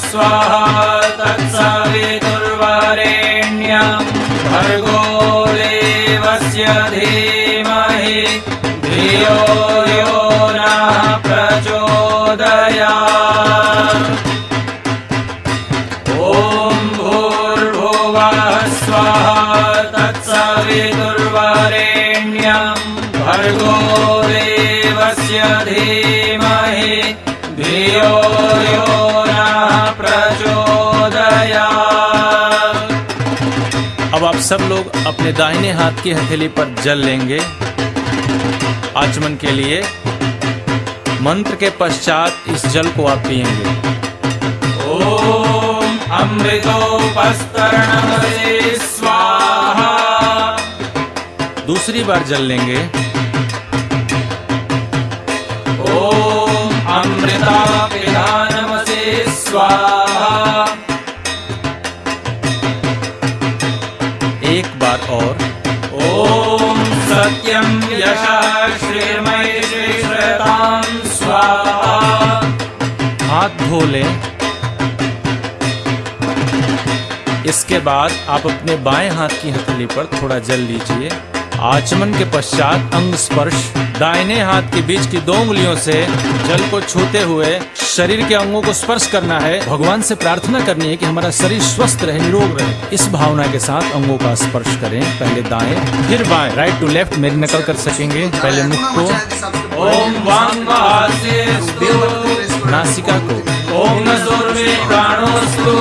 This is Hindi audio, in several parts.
स्वाहा तत्सवितुर्वरेण्यं भर्गो देवस्य धीमहि धियो यो नः प्रचोदयात्। ॐ भूर्भुवः स्वाहा तत्सवितुर्वरेण्यं भर्गो देवस्य धीमहि धियो यो सब लोग अपने दाहिने हाथ की हथेली पर जल लेंगे। आचमन के लिए मंत्र के पश्चात इस जल को आप पिएँगे ॐ अमृतोपस्तरणमसे स्वाहा। दूसरी बार जल लेंगे। ॐ अमृतापिधानमसे स्वाहा। और ॐ सत्यं यशः श्रीमय श्रीश्रतां स्वाहा। हाथ धो लें। इसके बाद आप अपने बाएँ हाथ की हथेली पर थोड़ा जल लीजिए। आचमन के पश्चात अंग स्पर्श दाहिने हाथ के बीच की दो उंगलियों से जल को छूते हुए शरीर के अंगों को स्पर्श करना है भगवान से प्रार्थना करनी है कि हमारा शरीर स्वस्थ रहे निरोग रहे। इस भावना के साथ अंगों का स्पर्श करें पहले दाएँ फिर बाएँ। राइट टू लेफ़्ट मेरी नकल कर सकेंगे पहले मुख को। वाङ्महास्यस्तु नासिका को। ॐ नसुर्मे प्राणोऽस्तु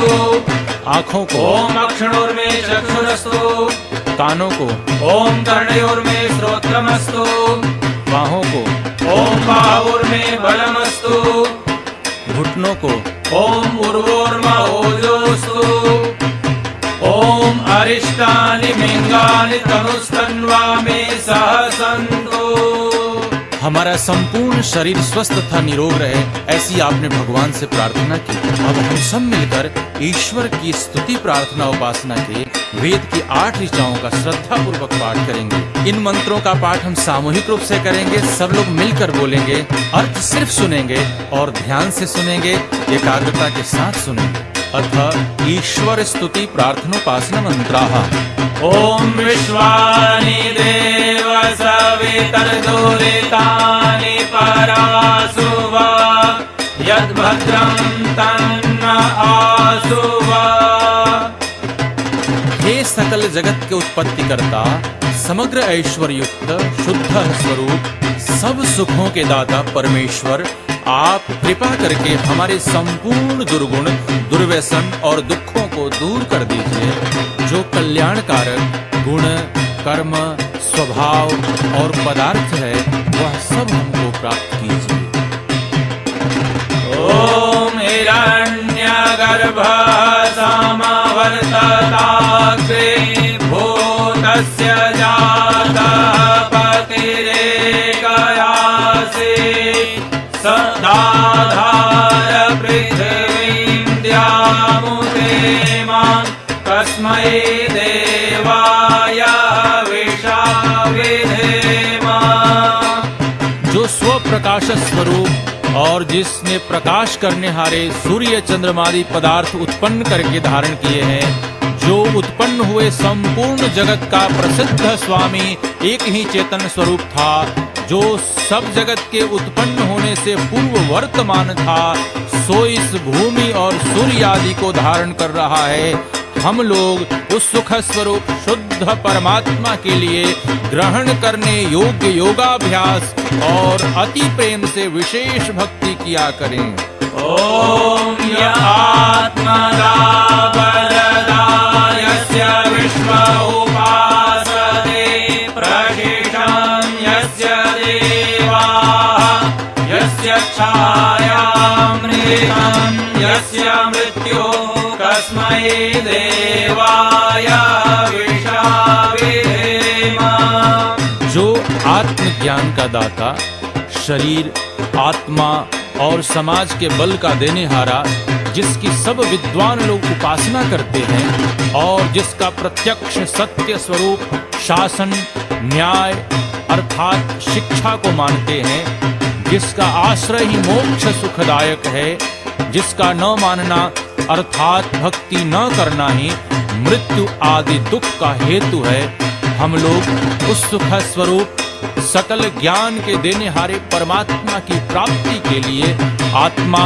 आँखों को। अक्षणोर्मे चक्षुरस्तु। कानों को। ॐ कर्णयोर्मे श्रोत्रमस्तु बाहों को। ॐ बाहुर्मे बलमस्तु। घुटनों को। ओम उर्वोर्म ओजोस्तु। ओम अरिष्टानि मिंगानि तनुस्तन्वा मे सह सन्तु हमारा संपूर्ण शरीर स्वस्थ तथा निरोग रहे, ऐसी आपने भगवान से प्रार्थना की। अब हम सब मिलकर ईश्वर की स्तुति, प्रार्थना, उपासना के वेद की आठ ऋचाओं का श्रद्धा पूर्वक पाठ करेंगे। इन मंत्रों का पाठ हम सामूहिक रूप से करेंगे, सब लोग मिलकर बोलेंगे, अर्थ सिर्फ़ सुनेंगे और ध्यान से सुनेंगे, एकाग्रता के साथ सुनेंगे। अथ ईश्वर स्तुति प्रार्थनोपासना मंत्रा। ओम विश्वानि देव सवितर्दुरितानि परासु वा यद्भद्रं तन्न आसु वा। हे सकल जगत के उत्पत्ति करता समग्र ऐश्वर्य युक्त शुद्ध स्वरूप सब सुखों के दाता परमेश्वर आप कृपा करके हमारे संपूर्ण दुर्गुण, दुर्व्यसन और दुखों को दूर कर दीजिए, जो कल्याणकारक गुण, कर्म, स्वभाव और पदार्थ है, वह सब हमको प्राप्त कीजिए। ओम हिरण्यगर्भः समवर्तताग्रे सदाधार कस्मै देवाय जो स्व प्रकाश स्वरूप और जिसने प्रकाश करने हारे सूर्य चंद्रमादि पदार्थ उत्पन्न करके धारण किए हैं, जो उत्पन्न हुए संपूर्ण जगत का प्रसिद्ध स्वामी एक ही चेतन स्वरूप था, जो सब जगत के उत्पन्न होने से पूर्व वर्तमान था, सो इस भूमि और सूर्य आदि को धारण कर रहा है। हम लोग उस सुख स्वरूप शुद्ध परमात्मा के लिए ग्रहण करने योग्य योगाभ्यास और अति प्रेम से विशेष भक्ति किया करें। ॐ य मृत्यु देवाय जो आत्मज्ञान का दाता, शरीर, आत्मा और समाज के बल का देने हारा जिसकी सब विद्वान लोग उपासना करते हैं और जिसका प्रत्यक्ष सत्य स्वरूप शासन, न्याय अर्थात शिक्षा को मानते हैं, जिसका आश्रय ही मोक्ष सुखदायक है, जिसका न मानना अर्थात भक्ति न करना ही मृत्यु आदि दुख का हेतु है। हम लोग उस सुख स्वरूप, सकल ज्ञान के देने हारे परमात्मा की प्राप्ति के लिए आत्मा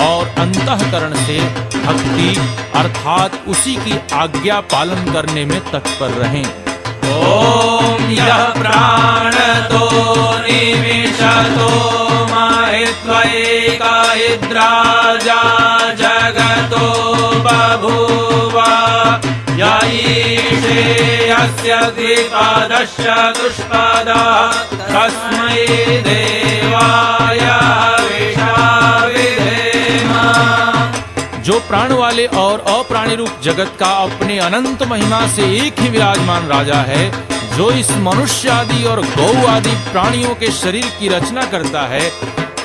और अंतःकरण से भक्ति अर्थात उसी की आज्ञा पालन करने में तत्पर रहें। यः प्राणतो माहित्वैका इद्राजा जगतो बभूव। य ईशे यस्य द्विपादश्च दुष्पदः तस्मै देवाय प्राण वाले और अप्राणी रूप जगत का अपने अनंत महिमा से एक ही विराजमान राजा है, जो इस मनुष्य आदि और गौ आदि प्राणियों के शरीर की रचना करता है।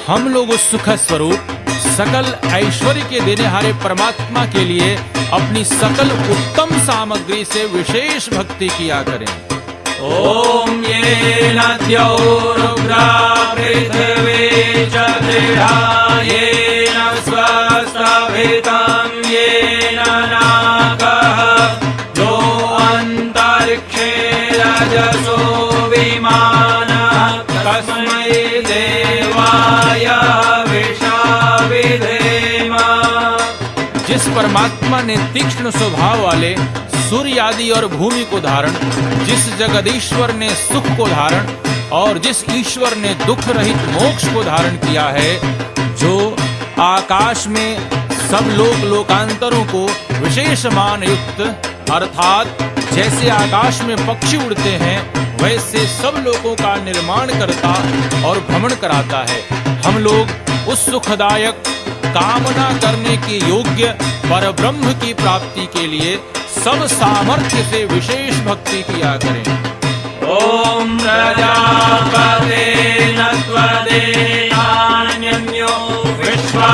हम लोग उस सुख स्वरूप, सकल ऐश्वर्य के देने हारे परमात्मा के लिए अपनी सकल उत्तम सामग्री से विशेष भक्ति किया करें। येन द्यौरुग्रा पृथिवी स्वस्थभितं येन जिस परमात्मा ने तीक्ष्ण स्वभाव वाले सूर्य आदि और भूमि को धारण, जिस जगदीश्वर ने सुख को धारण और जिस ईश्वर ने दुख रहित मोक्ष को धारण किया है, जो आकाश में सब लोक लोकांतरों को विशेष मान युक्त, अर्थात जैसे आकाश में पक्षी उड़ते हैं, वैसे सब लोगों का निर्माण करता और भ्रमण कराता है। हम लोग उस सुखदायक कामना करने के योग्य पर ब्रह्म की प्राप्ति के लिए सब सामर्थ्य से विशेष भक्ति किया करें। ॐ प्रजापते नत्वदेनान्यो विश्वा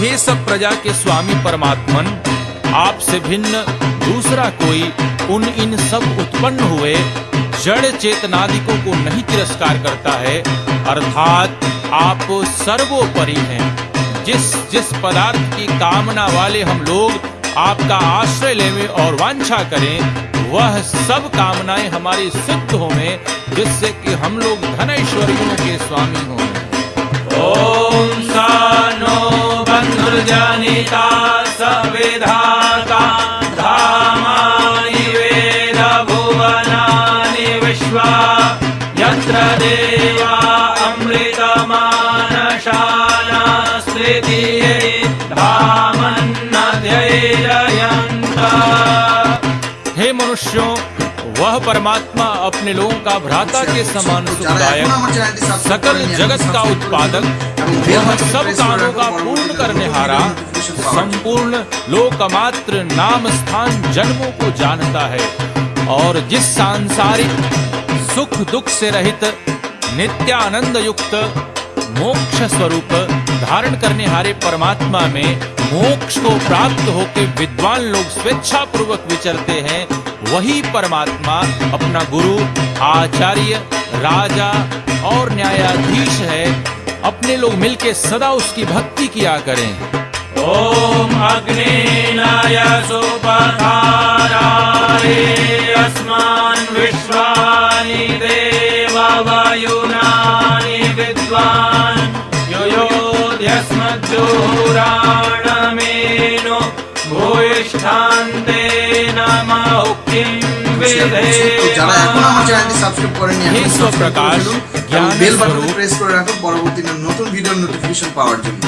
हे सब प्रजा के स्वामी परमात्मन, आपसे भिन्न, दूसरा कोई, उन इन सब उत्पन्न हुए, जड़ चेतनादिकों को नहीं तिरस्कार करता है, अर्थात आप सर्वोपरि हैं। जिस जिस पदार्थ की कामना वाले हम लोग आपका आश्रय लेवे और वांछा करें, वह सब कामनाएँ हमारी सिद्ध होवे, जिससे कि हम लोग धन ऐश्वर्यों के स्वामी हों। ॐ सा नो बन्धुर्जनिता स विधाता धामानि वेद भुवनानि विश्वा यत्र देवा परमात्मा अपने लोगों का भ्राता के समान सुखदायक सकल जगत का उत्पादक वह सब कामों का पूर्ण करने हारा संपूर्ण लोकमात्र नाम स्थान जन्मों को जानता है। और जिस सांसारिक सुख दुख से रहित नित्यानंद युक्त मोक्ष स्वरूप धारण करने हारे परमात्मा में मोक्ष को प्राप्त होकर विद्वान लोग स्वेच्छा पूर्वक विचरते हैं। वही परमात्मा, अपना गुरु, आचार्य, राजा और न्यायाधीश है। अपने लोग मिलके सदा उसकी भक्ति किया करें। ॐ अग्नि अस्मान् विश्वानि विद्वान्। योयोध्यस्मज्जोराणमेनो भूयिष्ठान्ते नमः उक्तिं যারা এখনও আমার চ্যানেলটি সাবস্ক্রাইব করেনি এখন এবং বেল বাটনটি প্রেস করে রাখুন পরবর্তী নতুন ভিডিওর নোটিফিকেশন পাওয়ার জন্য।